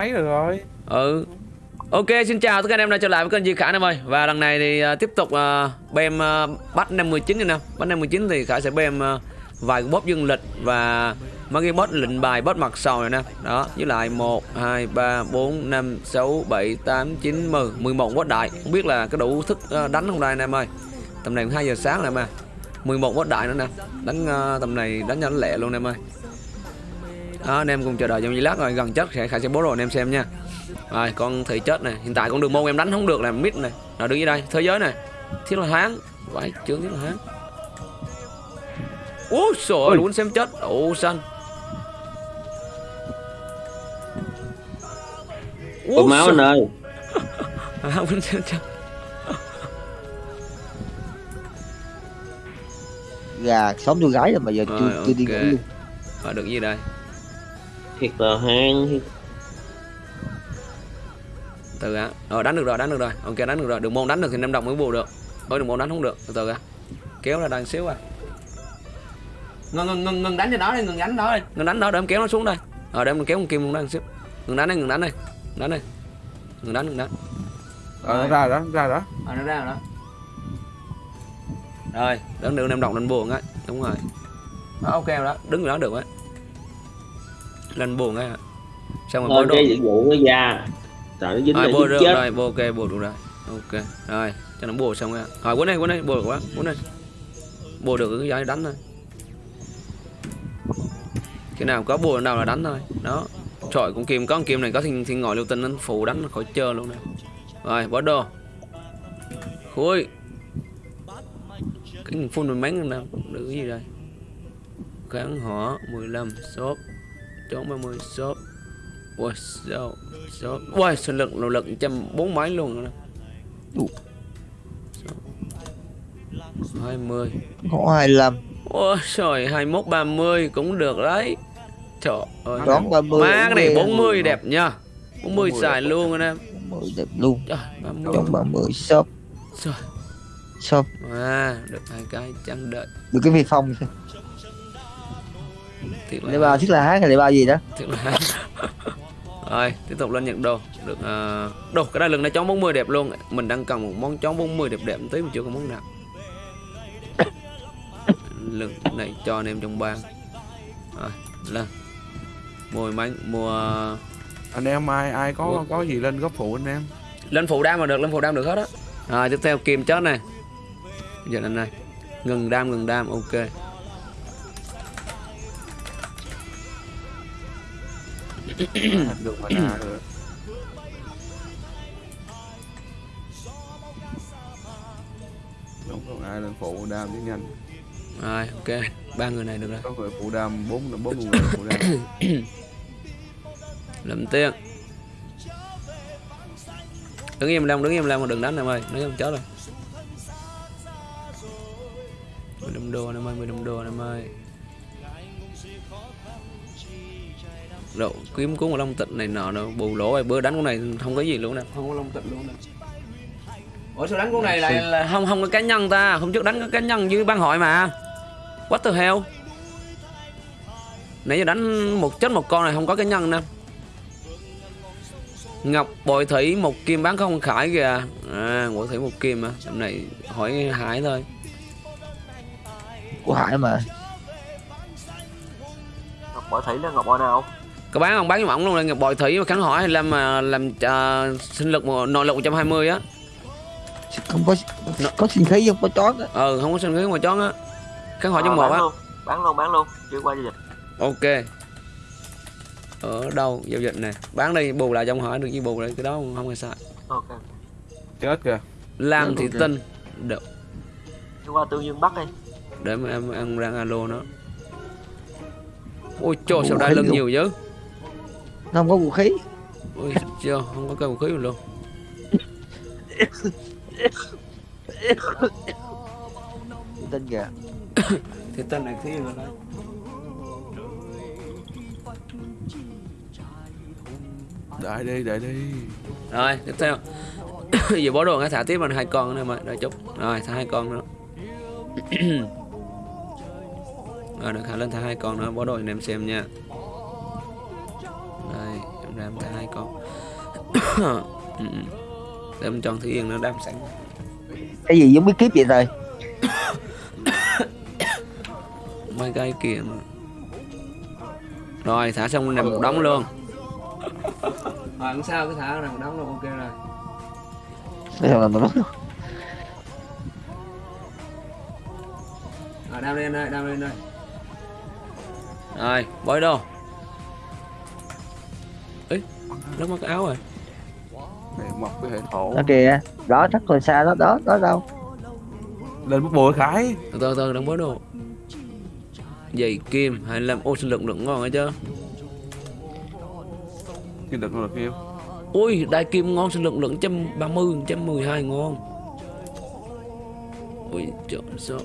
mấy rồi rồi. Ừ. Ok xin chào tất cả anh em đã trở lại với kênh Di Khả em ơi. Và lần này thì uh, tiếp tục uh, bem uh, bắt 59 anh em. Bắt 59 thì Khả sẽ bem uh, vài bóp dương lịch và mấy cái bóp lệnh bài bóp mặt sầu này nè. Đó với lại 1 2 3 4 5 6 7 8 9 10 11 bóp đại. Không biết là có đủ thức uh, đánh không đây anh em ơi. Tầm này 2 giờ sáng này mà. 11 boss đại nữa nè. Đánh uh, tầm này đánh nhanh lẹ luôn em ơi đó, anh em cùng chờ đợi trong giây lát rồi gần chết sẽ khai sẽ bố rồi anh em xem nha. Rồi con thị chết này hiện tại con đường môn em đánh không được là mid này. Rồi đứng dưới đây thế giới này. Thiết là hán vãi chướng thiết là hán. Ui trời luôn xem chết. Ủ xanh. Có máu anh ơi. À, muốn xem chết. Gà sống tôi gái rồi mà giờ chưa chưa đi ngủ luôn. Và được gì đây Thiệt là hang từ á rồi đánh được rồi đánh được rồi. Ok đánh được rồi. Đường môn đánh được thì năm đồng mới bù được. Ôi đường môn đánh không được. Từ từ á kéo ra đây xíu à. Ngừng ngừng ngừng ngừng đánh cho nó đi ngừng đánh đó đi. Ngừng đánh đó để em kéo nó xuống đây. Rồi để em kéo con kim đây một xíu. Ngừng đánh đây ngừng đánh đây đánh đây ngừng đánh ngừng đánh. Ờ nó ra đó ra đó. À, nó ra rồi đó. Rồi. Đứng được em đọc lên buồn á. Đúng rồi. Đó, ok rồi đó. Đứng rồi đó được á lên buồn á. Xong rồi bôi đồ. dịch vụ nó ra. Trời nó dính rồi bôi chết. rồi bôi ok bôi được rồi. Ok rồi cho nó bôi xong rồi. Rồi quấn đây quấn đây bôi được quá quấn đây. Bôi được cái giấy đánh thôi. Cái nào có bôi nào là đánh thôi. Đó trời con kim có con kim này có thiên thiên ngồi lưu tinh nó phụ đánh khỏi chơi luôn nè. Rồi bỏ đồ. Khui. Cái phun mình mấy nào được cái gì đây kháng hỏa 15 shop chống 30 shop. Ui sao sao? Ui sinh lực nội lực trăm bốn mấy luôn rồi hai mươi. Có 25 Ôi trời 21 30 cũng được đấy. Trời ơi. Đón 30 Má cái này 40 rồi. đẹp nha. 40 xài luôn anh em 40 đẹp luôn. 30 trong 30 shop. Trời. Shop. À được hai cái chẳng đợi. Được cái phi phong Thiệt để là ba thiết là hát hay để ba gì đó? Thiệt là Rồi tiếp tục lên nhận đồ. Được uh, Đồ cái đai lưng này chón 40 đẹp luôn. Mình đang cần một món chón 40 đẹp đẹp một tí mà chưa có món nào. Lưng này cho anh em trong bang. Rồi lên. Mua máy mua anh em ai ai có Ủa? có gì lên góp phụ anh em? Lên phụ đam mà được lên phụ đam được hết á. Rồi tiếp theo kim chết này. Giờ lên này ngừng đam ngừng đam ok được mà ra được đúng rồi ai lên phụ đam chứ nhanh. Rồi ok. Ba người này được rồi. Có người phụ đam bốn bốn người phụ đam. Lượm tiền đứng im lem đứng im lem mà đừng đánh em ơi. Nếu không chết rồi. Mười đâm đô em ơi mười đâm đô em ơi độ kiếm cuốn long tịnh này nọ đâu bù lỗ rồi bữa đánh con này không có gì luôn nè. Không có long tịnh luôn nè. Ủa sao đánh con này lại là không không có cá nhân ta hôm trước đánh có cá nhân với ban hội mà. What the hell? Nãy giờ đánh một chết một con này không có cá nhân nè Ngọc bội thủy một kim bán không khải kìa. À bội thủy một kim à Hôm này hỏi hải thôi. Của hải mà. Ngọc Bảo Thủy là Ngọc Bảo nào? Có bán không? Bán cho ổng luôn là ngọc bội thủy mà kháng hỏi làm mà làm uh, sinh lực một- nội lực 120 á. Không có có sinh khí không? Có chót á. Ừ không có sinh khí mà chón á. Kháng hỏi Ờ, trong một á. luôn, bán luôn, bán luôn, chưa qua giao dịch. ok. Ở đâu? Giao dịch nè. Bán đi bù lại trong hỏi được gì bù lại cái đó không, không hay sai Ok. chết kìa. Thị ok. tinh. Được. Chưa qua Tương Dương Bắc đi. để mà em em đang alo nó. Ôi trời sao đai lưng nhiều chứ nó không có vũ khí. Ôi chưa không có cây vũ khí luôn tên kìa. Thì tên này thi rồi đấy đợi đi đợi đi. Rồi tiếp theo. Giờ bó đồ ngay thả tiếp vào hai con nữa mà đợi chút. Rồi thả hai con nữa. Rồi được thả lên thả hai con nữa. Bó đồ anh em xem nha đây em ra em hai con. Ừ. để mình chọn thủy yên nó đam sẵn. Cái gì giống bí kíp vậy rồi mấy cái kia mà. Rồi thả xong nằm một đống luôn. À, không sao cứ thả nằm một đống luôn? Ok rồi. Đây là nó rồi đam lên đây đam lên đây. Rồi bói đồ nó mất cái áo rồi. Này mọc cái hệ thổ. Nó kìa? Đó chắc còn xa đó đó đó đâu? Lên bút bùa khải. Từ từ từ đừng bói đồ. Giày kim hay làm ô sinh lượng lượng ngon ấy chứ cái đợt là kêu. Ui đại kim ngon sinh lượng lượng trăm ba mươi trăm mười hai ngon. Ui chọn số.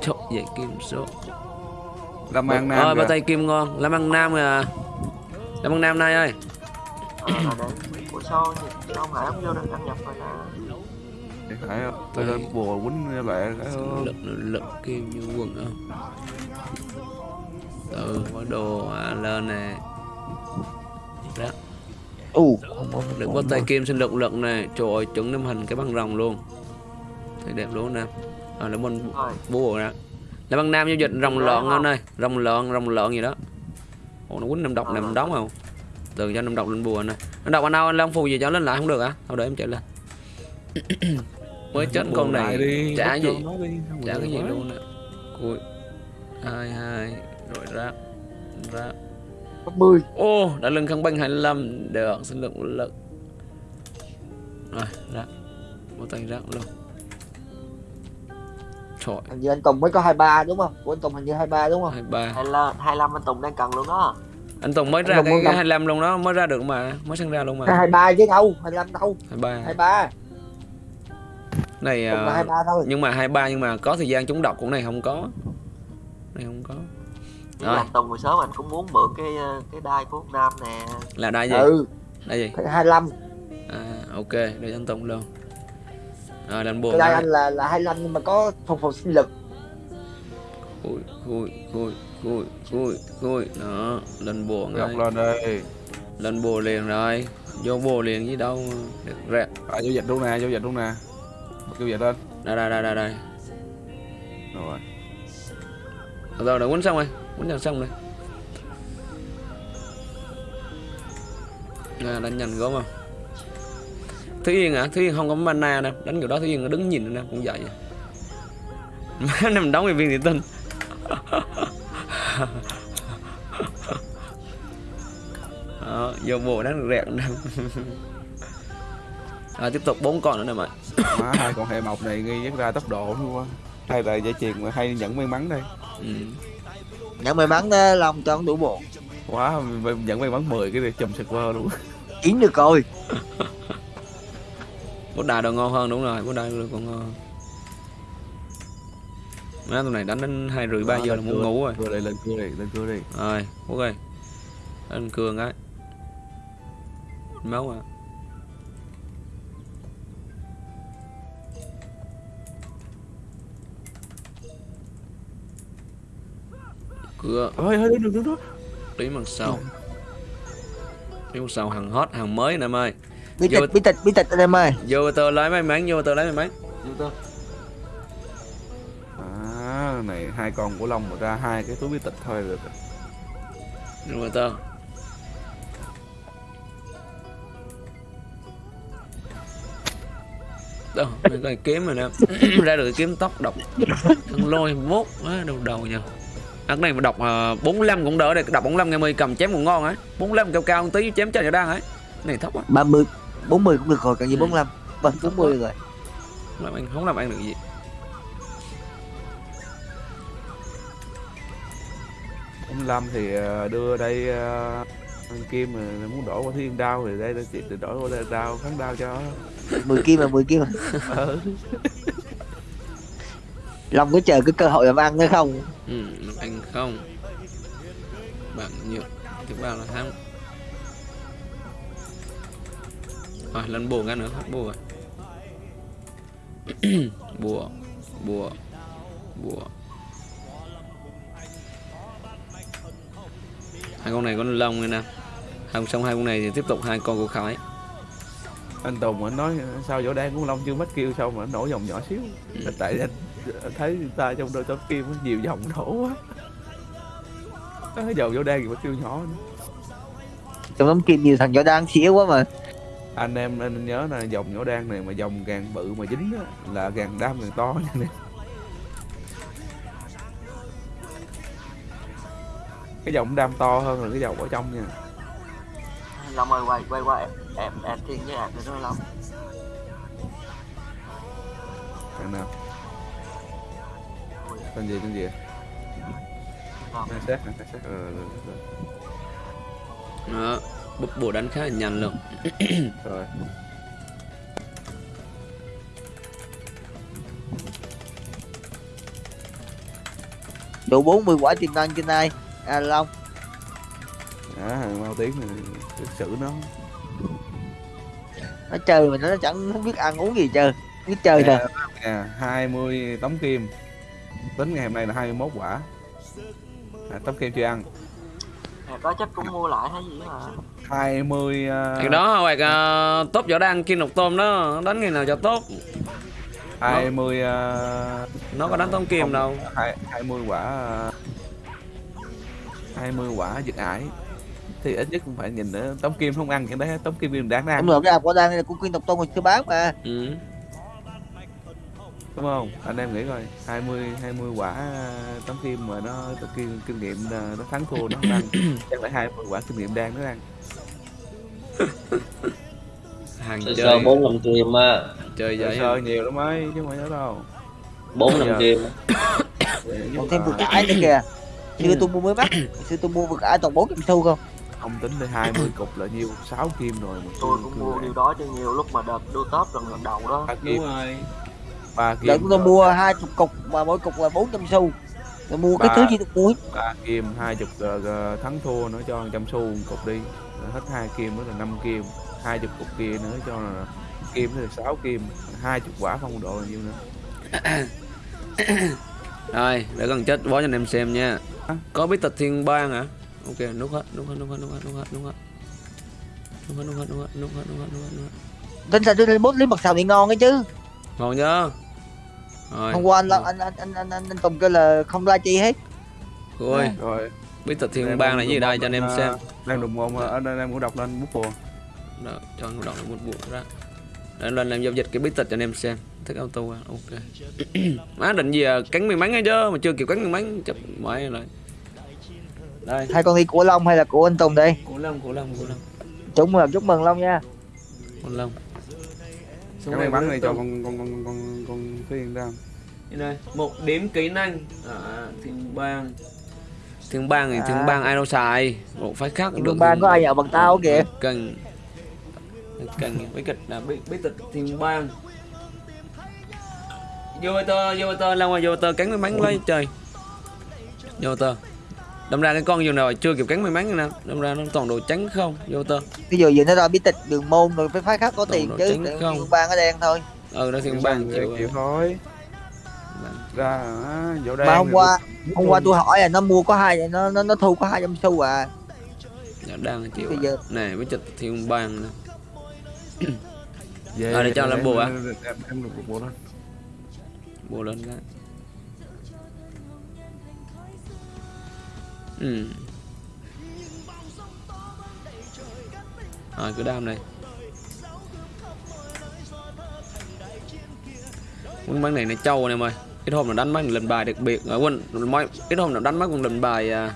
Chọn giày kim số. Làm ăn nam Ờ, ba tay kim ngon. Làm ăn nam à làm ăn nam nay ơi Ờ, là. Ủa sao sao Hải không vô được đăng nhập rồi ta Thì khải tôi lên bùa quýnh lại cái lực lực kim như quần không từ có đồ à, lên nè. Đó. U được có tay kim sinh lực lực này trời ơi chuẩn năm hình cái băng rồng luôn. Thấy đẹp luôn nè. À, là bên bùa ra là băng nam giao dịch rồng lợn anh ơi. Rồng lợn rồng lợn gì đó. Ồ nó quýnh năm độc nằm đóng không từ cho năm độc lên bùa này năm độc anh đâu anh long phù gì cho lên lại không được hả? Thôi để em chạy lên. Mới chết con này đi trả bắt gì? chả cái gì luôn nè cùi. Hai hai rồi ra ra mươi ô đã lưng khăn băng 25 được sinh lượng lực. Rồi ra một tay ra luôn. Trời. Hình như anh Tùng mới có 23 đúng không? Của anh Tùng hình như 23 đúng không? Hai ba. Hai là hai lâm anh Tùng đang cần luôn đó anh Tùng mới Anh ra cái, cái năm. 25 luôn đó mới ra được mà mới sinh ra luôn mà. Cái 23 chứ đâu. 25 đâu 23 23 này là à, 23 thôi. nhưng mà 23 nhưng mà có thời gian trúng độc của này không có. Này không có. Nhưng Rồi. mà Tùng hồi sớm anh cũng muốn mượn cái ờ, cái đai của Việt Nam nè. Là đai gì? Ừ. Đai gì? Cái 25 à ok để cho anh Tùng luôn. Rồi đánh bùa cái ngay. anh là là 25 nhưng mà có phục phục sinh lực. Khui khui khui khui khui khui đó lên bùa ngay. lên đây lên bùa liền rồi. Vô bùa liền gì đâu được rẹt à, giao dịch luôn nè giao dịch luôn nè. Giao dịch lên. Đây đây đây đây đây. Rồi. Rồi đã quấn xong rồi. Quấn cho xong rồi. À, đánh nhanh gốm không? Thúy Yên à Thúy Yên không có mana nè. Đánh kiểu đó Thúy Yên nó đứng nhìn nè cũng vậy. Má nằm đóng viên thủy tinh đó, vô bộ đánh rẹt nè. À, tiếp tục bốn con nữa nè mày má hai con hệ mộc này nghi nhất ra tốc độ luôn quá hay là dây chuyền mà hay nhận may mắn đây. Ừ. nhận may mắn đó lòng cho đủ bộ. Quá mình nhận may mắn 10 cái này chùm server luôn. Yến được rồi. Bút đài đồ ngon hơn đúng rồi bút đài đồ còn ngon má tụi này đánh đến hai rưỡi ba giờ là lên muốn ngủ rồi. Cưa đây lên cưa đi lên cưa đi rồi ơi anh cường ấy máu à. Cưa. Ơi ơi đừng đừng đó tí mặt sau. Tí mặt sau hàng hot hàng mới nè em ơi. Bí tịch bí tịch bí tịch anh em ơi. Vô tờ lấy may mắn vô tờ lấy may mắn vô tờ à này hai con của long mà ra hai cái túi bí tịch thôi được. Vô tờ đâu mấy cái kiếm rồi nè ra được cái kiếm tóc độc. Thằng lôi mốt á đầu đầu nha ăn này mà đọc uh, 45 cũng đỡ đây đọc 45 ngày 10 cầm chém cũng ngon ấy 45 cao cao một tí chém cho đang ấy này thấp á 30 40 cũng được rồi cần gì Ừ. 45 vâng 40 rồi. Làm ăn không làm ăn được gì 45 thì ờ, đưa đây ờ, Kim mà muốn đổi qua thiên đao thì đây chị thì đổi qua đây đao kháng đao cho 10 kim là 10 kim ừ. Long có chờ cái cơ hội làm ăn nữa không? Ừ, ăn không? Bằng nhiều thứ ba là thắng. Rồi lên bùa cái nữa hết bùa. Rồi. bùa bùa bùa hai con này con lông này nè. Không xong hai con này thì tiếp tục hai con của Khải. Anh Tùng anh nói sao võ đan của Long chưa mất kêu sao mà nó nổ dòng nhỏ xíu? Ừ. tại anh thấy người ta trong đôi tấm kim nhiều dòng nổ quá. Cái dòng võ đan gì mà kêu nhỏ nữa. trong tấm kim nhiều thằng võ đang xỉu quá mà. Anh em anh nhớ là dòng võ đan này mà dòng càng bự mà dính á, là càng đam càng to nha cái dòng đam to hơn là cái dòng ở trong nha. Long ơi quay quay qua em em em thiên với em nữa Long. Thằng nào? Tên gì tên gì sát ờ, rồi, rồi, Đó Búp bùa đánh khá là nhanh luôn. Rồi. đủ 40 quả tiềm năng trên này à long. À, thằng mau tiếng này cái xử nó nó chơi mà nó chẳng không biết ăn uống gì chơi biết chơi nè à, 20 tấm kim. Tính ngày hôm nay là 21 quả. À, tấm kim chưa ăn? Nè có chắc cũng mua lại hay gì mà. 20 uh, Thì đó hoặc uh, tốt võ đan kim độc tôm đó đánh ngày nào cho tốt. 20 uh, Nó có đánh tông kim đâu. hai- 20 quả uh, 20 quả giật ải. Thì ít nhất cũng phải nhìn nữa tấm kim không ăn cái đấy tấm kim đừng đáng ăn. ông lượng cái quả đang là của quyên tộc tôn mình chưa bán mà. Ừ. đúng không? Anh em nghĩ coi 20 20 quả uh, tấm kim mà nó kim kinh nghiệm uh, nó thắng thua nó không ăn chắc phải 20 quả kinh nghiệm đang nó ăn. Hàng chơi. bốn năm kim á Chơi sơ vậy sơ nhiều lắm ấy chứ không phải đâu. Bốn Giờ. kim còn thêm vực ải nữa kìa xưa tôi mua mới bắt xưa tôi mua vực ải toàn 400 xu không? Không tính tới 20 cục là nhiêu? 6 kim rồi mà tôi cũng mua điều đó cho nhiều lúc mà đợt đua top lần lần đầu đó. Ba kim. rồi. Ba kim đợt tôi mua hai chục cục mà mỗi cục là 400 xu. Tôi mua cái Ba. thứ gì tôi hết. ba kim hai chục ờ, ờ, thắng thua nữa cho trăm xu một cục đi. Rồi hết hai kim nữa là 5 kim hai chục cục kia nữa cho là kim nữa là 6 kim. Hai chục quả phong độ là nhiêu nữa. Rồi để gần chết bó cho anh em xem nha Có bí tịch thiên bang hả Ok nút hết nút hết nút hết nút hết nút hết nút hết nút hết nút hết nút hết nút hết nút hết nút hết nút hết tính ra tôi lên bốt lấy mặt xào thì ngon ấy chứ Ngon chưa Rồi hôm qua anh anh anh anh anh, anh, anh Tùng kêu là không la chi hết Ôi rồi bí tịch thiên bang là gì đây cho anh em ờ, xem đang đụng mồm đây em cũng đọc lên bút bùa Đó, cho anh đọc một buộc ra để lên làm giao dịch cái bí tịch cho anh em xem thích auto à? Ok. Má định gì à? Cắn miếng bánh hay chứ mà chưa kịp cắn miếng bánh chấp mãi rồi. Đây. Hai con đi của Long hay là của anh Tùng đây? Cổ long cổ long cổ long. Chúc mừng chúc mừng Long nha. Cổ long. Cái may mắn này cho con con con con con phiên ra Đây một điểm kỹ năng. À, thiên bang. Thiên bang thì thiên À. bang ai đâu xài. Một phái khác đường ban có ai nhậu bằng tao kìa? Cần. Cần bí kịch là bí, bí tịch thiên bang vô tơ vô tơ lâu rồi vô tơ cắn miếng bánh lấy chơi vô tơ đâm ra cái con vừa nào chưa kịp cắn miếng bánh nè đâm ra nó toàn đồ trắng không vô tơ dụ giờ nó ra bí tịch đường môn rồi phải phái khác có Đồ tiền chứ không? ban ở đen thôi ừ đó thiên bang chịu chịu thôi ra vỗ đen mà hôm qua hôm qua tôi hỏi là nó mua có hai nó nó nó thu có 200 xu à dạ, đang chịu bây à. giờ nè bí tịch thiên bang nè về À, để cho làm bùa à? em em- em bùa lên cái ừ. Rồi cứ đam này. Quân bắn này này trâu này mày. Ít hôm nào đánh bắn lần bài đặc biệt. Ở quên mấy ít hôm nào đánh bắn còn lần bài à,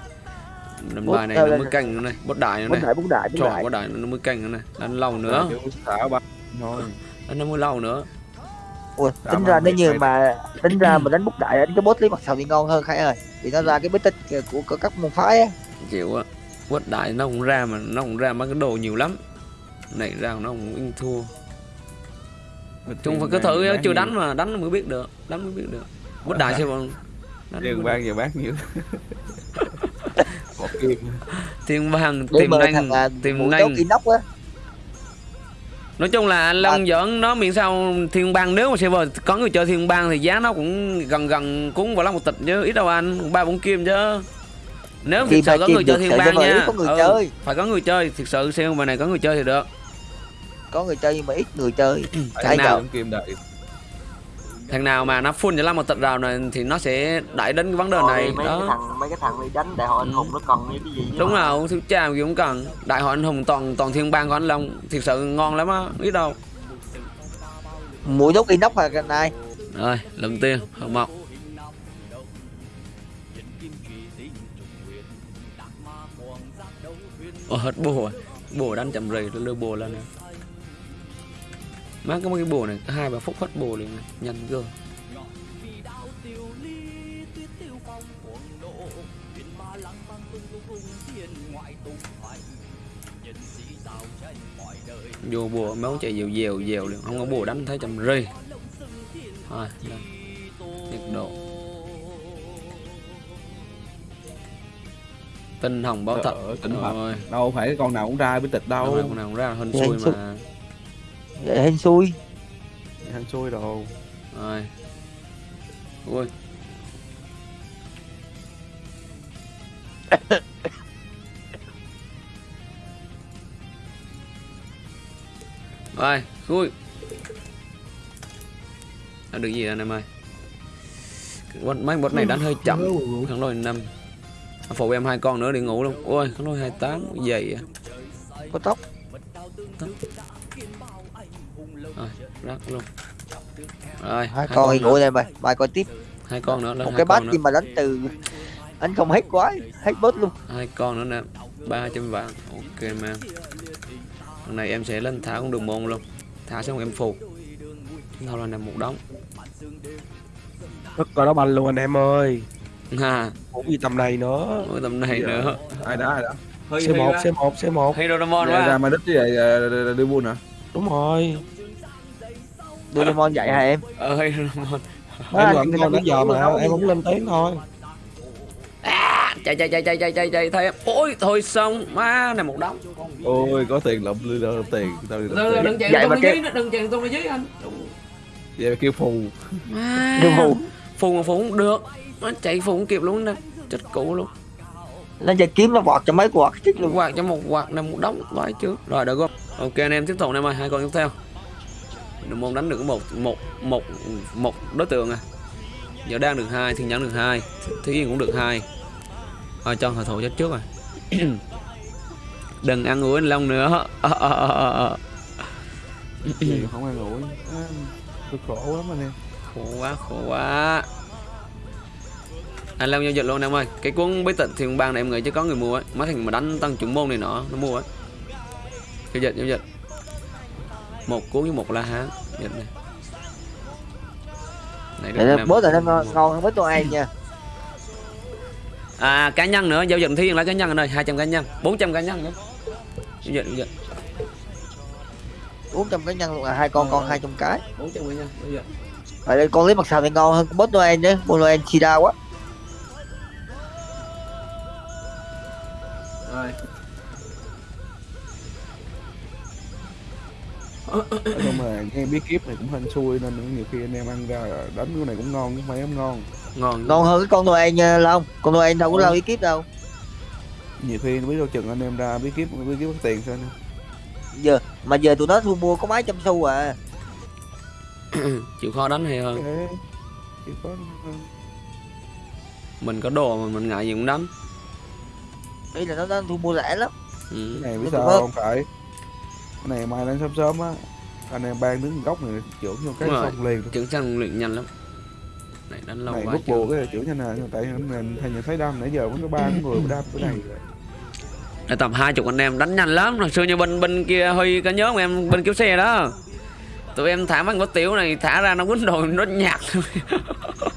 lần bài này nó mới canh nữa này. Bốt đại nữa này. đại bút đại bút trời đại. bốt đại nó mới canh nữa này. Đánh lâu nữa. Chứ thả ba thôi đánh nó mới lâu nữa Ui, Dạ, tính mà ra nếu như phải- mà tính ra mà đánh bút đại đánh cái bốt lấy mặt sầu thì ngon hơn khải ơi. Vì nó ra cái bí tích của, của các môn phái á. Chịu á quất đại nó không ra mà nó không ra mấy cái đồ nhiều lắm. Này ra nó không in thua. Chung phải cứ thử chưa đánh mà đánh mới biết được đánh mới biết được. Quất đại xem còn đánh Đường mới ban giờ bán nhiều. Một kim được. thiên bang tìm nhanh tìm nhanh inox á nói chung là anh long giỡn nó miễn sao thiên bang nếu mà server có người chơi thiên bang thì giá nó cũng gần gần cũng vào lắm một tịch chứ ít đâu anh ba bốn kim chứ nếu Kim thực sự có người chơi thiên bang nha có người Ừ, chơi. phải có người chơi thực sự xem bài này có người chơi thì được có người chơi nhưng mà ít người chơi cái nào? trong kim đợi thằng nào mà nó full cho lắm một tịch rào này thì nó sẽ đẩy đến cái vấn đề Thôi này mấy cái đó thằng mấy cái thằng đi đánh đại hội anh hùng nó cần cái gì chứ đúng mà. rồi thiếu cha gì cũng cần. Đại hội anh hùng toàn toàn thiên bang của anh long thực sự ngon lắm á biết đâu. Mũi đốt inox à cái này rồi lần tiên hợp mộc Ồ, hết bùa. Rồi. bùa đánh chậm rì tôi đưa bùa lên nè má có mấy cái bùa này hai ba phút hết bùa liền nhanh cơ vô bùa máu chạy dèo dèo dèo liền không có bùa đánh thấy chậm rì thôi nhiệt độ. Tinh hồng báo thật tinh Hồng. rồi đâu phải con nào cũng ra bí tịch đâu. Con nào cũng ra hên xui. mà Vậy hên xui. Hăng xui đồ. Rồi. Ui rồi khui đã được gì anh em ơi? Cái mấy bot này đánh hơi chậm. Thằng lôi năm. Phụ em hai con nữa đi ngủ luôn. Ôi thằng lôi 28 dày à có tóc rồi rắc luôn. Rồi hai con thì ngủ đây mày. Bài coi tiếp. Hai con nữa lên một hai cái bát nhưng mà đánh từ anh không hết quá hết bớt luôn. Hai con nữa nè ba trăm vạn. Ok man lần này em sẽ lên thả con đường môn luôn. Thả xong em phục. Thôi là nằm một đống. Rất coi đó banh luôn anh em ơi. Ha. Cũng gì tầm này nữa. Mỗi tầm này Dạ. nữa. Ai đã ai đã? Hơi C1 C1 C1 Hydrodamon ra, ra quá mà với lại ờ, đưa buôn hả? Đúng rồi Doraemon dạy hả em? Ờ Hydrodamon Má, Em gọi người ta giờ mà đâu. em không lên tiếng thôi. Chạy chạy chạy chạy chạy chạy chạy thấy em. Ôi thôi xong. Má này một đống. Ôi có tiền lụm đưa đâu tiền. Tao đừng đừng chạy cái- dưới đừng chạy ở dưới anh. Vậy mà kêu phù. Má. Đưa phù. phù mà phù không được. Nó chạy phù không kịp luôn nè chết cụ luôn. Lên chơi kiếm nó vọt cho mấy quạt chết luôn quạt cho một quạt này một đống. Vãi chứ. Rồi được không? Ok anh em tiếp tục anh em ơi. Hai con tiếp theo đường môn đánh được một một một một đối tượng à. Giờ đang được hai thiên nhẫn được hai thế yên cũng được hai. Thôi cho hội thủ chết trước rồi. Đừng ăn anh long nữa. Gì không ăn à, tôi khổ lắm anh em khổ quá khổ quá. Anh long giao dịch luôn em ơi. Cái cuốn bí tịch thiên bang này em nghĩ chứ có người mua ấy mấy thằng mà đánh tăng trưởng môn này nọ nó mua ấy giao dịch giao dịch một cuốn với một la hán. Dịch này Để năm. bớt rồi nó ngon hơn với tôi ai nha. À cá nhân nữa giao dịch thiên là cá nhân anh ơi 200 cá nhân 400 cá nhân nữa. Giao dịch giao dịch. 400 cái nhân luôn à hai con con 200 cái. 400 cá nhân giao dịch. Vậy đây con lấy mặt sào thì ngon hơn bớt Noel nhé Bot Noel chi đa quá chung là nghe bí kíp này cũng hên xui nên nhiều khi anh em ăn ra đánh cái này cũng ngon chứ không phải không ngon. Ngon Ngon hơn cái con Noel nha Long. Con Noel đâu có lâu ý kiếp đâu. Nhiều khi biết đâu chừng anh em ra bí kíp bí kíp có tiền sao anh Giờ Mà giờ tụi nó thu mua có mấy trăm xu à. Chịu khó đánh hay hơn? Chỉ có mình có đồ mà mình ngại gì cũng đánh. Ý là nó, nó thu mua rẻ lắm. Ừ. cái này biết sao cũng không phải cái này mai lên sớm sớm á. Anh em ban đứng góc này trưởng vô cái Đúng rồi. xong liền. Trưởng sang luyện nhanh lắm. Này đánh lâu này quá bút bùa cái này trưởng nhanh nè tại mình thầy nhìn thấy đam nãy giờ vẫn có ba người đam cái này. Để tầm hai chục anh em đánh nhanh lắm. Hồi xưa như bên bên kia có nhớ không em? Bên kiểu xe đó. Tụi em thả bằng có tiểu này thả ra nó quýnh đồ nó nhạt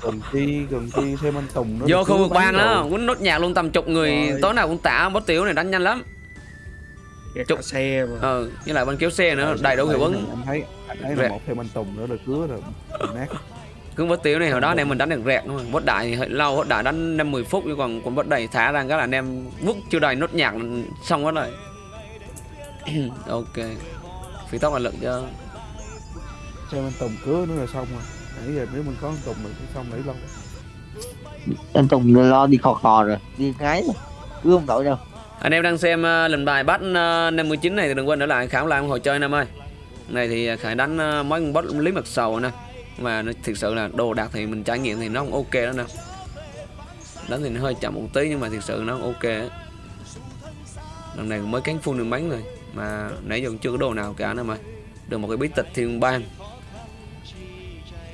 cần chi cần chi thêm anh tùng nó vô khu vực bang đó quýnh nốt nhạc luôn tầm chục người Rồi. tối nào cũng tả bó tiểu này đánh nhanh lắm Chục. xe mà. Ờ với lại bên kéo xe nữa đầy đủ hiệu ứng. anh thấy anh thấy là một thêm anh tùng nữa là cứa rồi nát. Cứ bó tiểu này hồi đó anh em mình đánh được rẹt thôi bó đại thì hơi lâu bó đại đánh năm mười phút chứ còn còn bó đầy thả ra cái là anh em vứt chưa đầy nốt nhạc xong hết rồi. Ok. Phi tóc là lực cho thêm anh tùng cứa nữa là xong rồi. Nãy giờ nếu mình có anh tùng mình cũng xong nãy lâu. Anh Tùng lo đi khò khò rồi Đi ngái rồi cứ không tội đâu anh em đang xem uh, lần bài bắt uh, 59 này thì đừng quên để lại khảo lại một hộ chơi anh em ơi. Này thì ờ, khải đánh uh, mấy con boss lý mặt sầu nè. Mà nó thực sự là đồ đạc thì mình trải nghiệm thì nó cũng ok đó nè. Đánh thì nó hơi chậm một tí nhưng mà thực sự nó ok lần này mới cánh phun đường bánh rồi mà nãy giờ cũng chưa có đồ nào cả nè mà được một cái bí tịch thiên bang.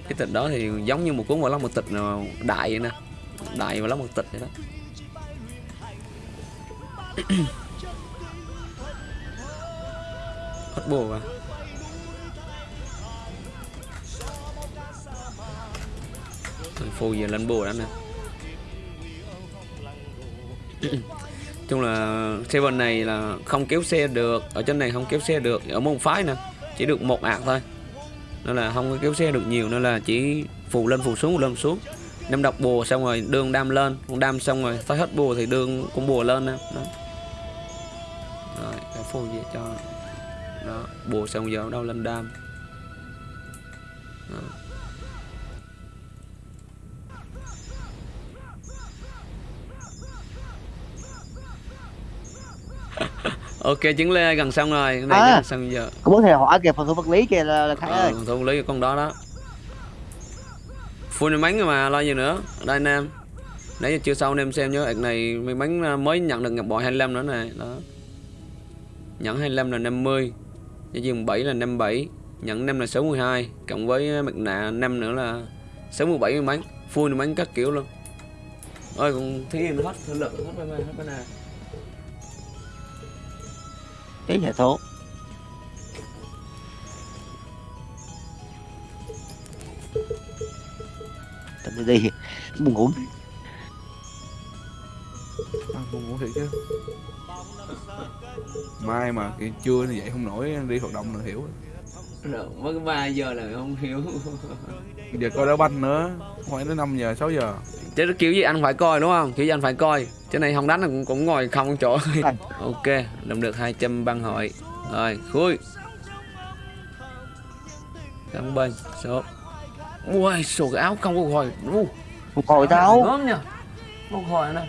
Cái tịch đó thì giống như một cuốn vào lâm một tịch nào đại vậy nè. Đại vào lâm một tịch vậy đó. hất bùa à? Thằng phù giờ lên bùa đó nè. Chung là Seven này là không kéo xe được, ở trên này không kéo xe được, ở môn phái nè, chỉ được một ạc thôi. Nên là không có kéo xe được nhiều, nên là chỉ phù lên phù xuống phù lên phù xuống. Năm đọc bùa xong rồi đương đam lên đam xong rồi tới hết bùa thì đương cũng bùa lên nè. Đó phù gì cho đó bùa xong giờ đâu lên đam. Đó. ok chứng lê gần xong rồi. Cái này À. gần xong giờ. Có bố thầy hỏi kìa phần thủ vật lý kìa là, là khải ờ, ơi. còn thu lý con đó đó. Full may mắn rồi mà lo gì nữa. Đây anh em. Nãy giờ chưa sau anh em xem nhớ ạc này may mắn à, mới nhận được ngọc bội 25 nữa này đó nhận 25 là 50 cho dừng 7 là 57 nhận 5 là 62 cộng với mặt nạ 5 nữa là 67 may mắn full mắn các kiểu luôn. Ơi còn thí nghiệm hết thử lực hết mấy hết cái nào cái hệ số Tao đi đi buồn ngủ. À, buồn ngủ thiệt chứ mai mà cái trưa như vậy không nổi đi hoạt động là hiểu mới 3 giờ là không hiểu. Giờ coi đá banh nữa phải đến 5 giờ 6 giờ. Chứ kiểu gì anh phải coi đúng không? Kiểu gì anh phải coi. Chứ này không đánh là cũng, cũng ngồi không chỗ. Rồi. ok làm được 200 băng hội. Rồi khui. Cắn bên số. Ui sổ cái áo không có hồi. Uh, một hồi tao. Ngon nhờ một hồi này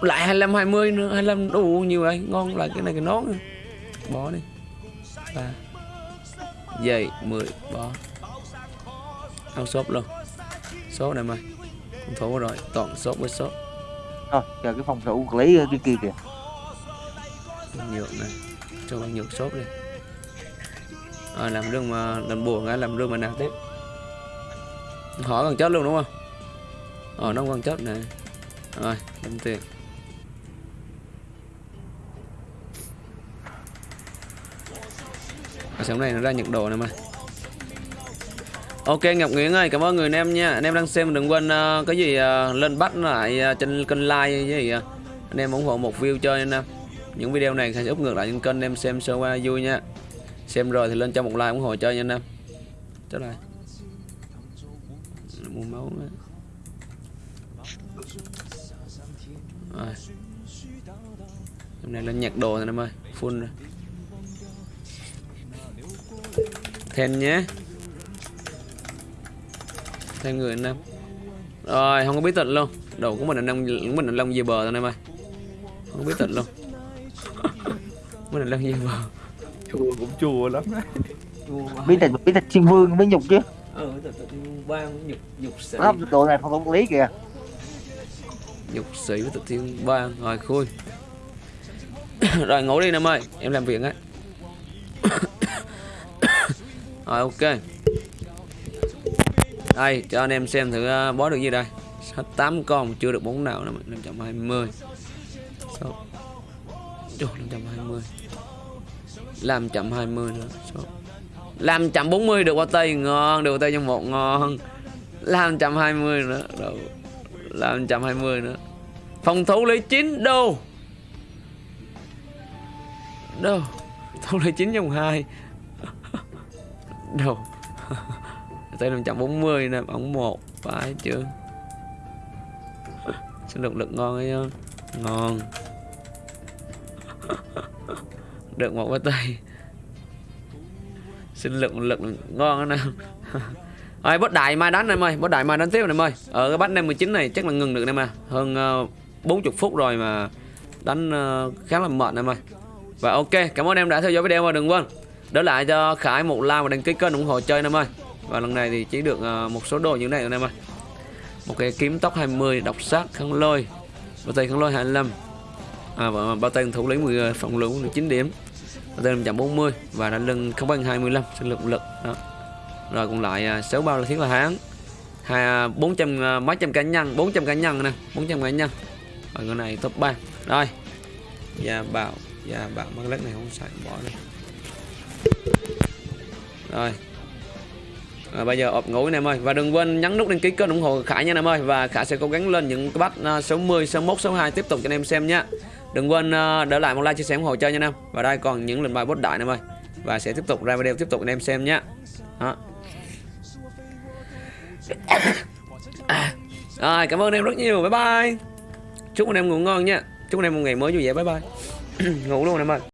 lại 25 20 nữa 25 đủ nhiều đây ngon lại cái này cái nón bỏ đi. Ba. Dây 10 bỏ. Áo shop luôn. Số này mày. Con thủ rồi toàn shop với shop rồi chờ cái phòng thủ vật lý kia kia kìa. Nhược này. Cho bạn nhược shop đi. Rồi làm rương mà làm buồn á làm rương mà nào tiếp. Hỏi còn chết luôn đúng không? Ờ nó còn chết này rồi đâm tiền Ở sáng này nó ra nhận đồ này mà. Ok Ngọc Nguyễn ơi cảm ơn người anh em nha. Anh em đang xem đừng quên uh, cái gì uh, lên bắt lại uh, trên kênh like với gì anh em ủng hộ một view cho anh em. Những video này sẽ úp ngược lại trên kênh anh em xem sơ qua vui nha. Xem rồi thì lên cho một like ủng hộ cho nha anh em. Trở lại mua máu nữa. rồi. Hôm nay lên nhặt đồ rồi anh em ơi full rồi. Thêm nhé. Thêm người anh em rồi không có bí tịch luôn. Đồ của mình là lông của mình là lông về bờ thôi anh em ơi. Không có bí tịch luôn. Mình là lông về bờ. Chua cũng chua lắm đấy. Biết là biết là thiên vương mới nhục chứ. Ừ tự tự ban nhục nhục sĩ. Độ này thủ vật lý kìa. Nhục sĩ với tự thiên ban rồi khui. Rồi ngủ đi em ơi. Em làm việc á rồi ok. Đây cho anh em xem thử ờ, bó được gì đây. 8 con chưa được bốn nào nữa 520 số Trời, 520 520 nữa số làm chậm 40 được qua tay ngon được qua tay trong một ngon. 520 nữa đâu. 520 nữa. Phòng thủ lấy 9 đô. Đâu thủ lấy 9 trong 2 đâu? Tay 540 nè bóng 1 phải chưa? Sinh được lực ngon ấy không? Ngon. Được một cái tay. Sinh lực lực ngon đó nè Rồi boss đại mai đánh em ơi, boss đại mai đánh tiếp em ơi. Ở cái bắt 59 này chắc là ngừng được em à. Hơn ờ, uh, 40 phút rồi mà đánh uh, khá là mệt em ơi. Và ok, cảm ơn em đã theo dõi video và đừng quên đỡ lại cho Khải một like và đăng ký kênh ủng hộ chơi em ơi. Và lần này thì chỉ được ờ, một số đồ như thế này anh em ơi. Một cái kiếm tóc 20, độc sát khăn lôi, bao tay khăn lôi 25. À và bao tay thủ lĩnh 10 ờ, phòng lũ 19 điểm. Bao tay 140 và đánh lưng không bằng 25 sinh lực lực đó. Rồi còn lại ờ, 6 bao là thiết là hán. Hai 400 à, mấy trăm cá nhân, 400 cá nhân nè, 400 cá nhân. Rồi cái này top 3. Rồi. Gia bảo, gia bảo mất cái này không xài bỏ đi. Rồi. Rồi bây giờ ộp ngủ anh em ơi. Và đừng quên nhấn nút đăng ký kênh ủng hộ Khải nha anh em ơi. Và Khải sẽ cố gắng lên những cái bắt à, số 10, số 1, số 2 tiếp tục cho anh em xem nha. Đừng quên à, để lại một like chia sẻ ủng hộ chơi nha anh em. Và đây còn những lệnh bài boss đại anh em ơi. Và sẽ tiếp tục ra video tiếp tục anh em xem nhé Đó. Rồi cảm ơn anh em rất nhiều. Bye bye. Chúc anh em ngủ ngon nha. Chúc anh em một ngày mới vui vẻ. Bye bye. Ngủ luôn anh em ơi.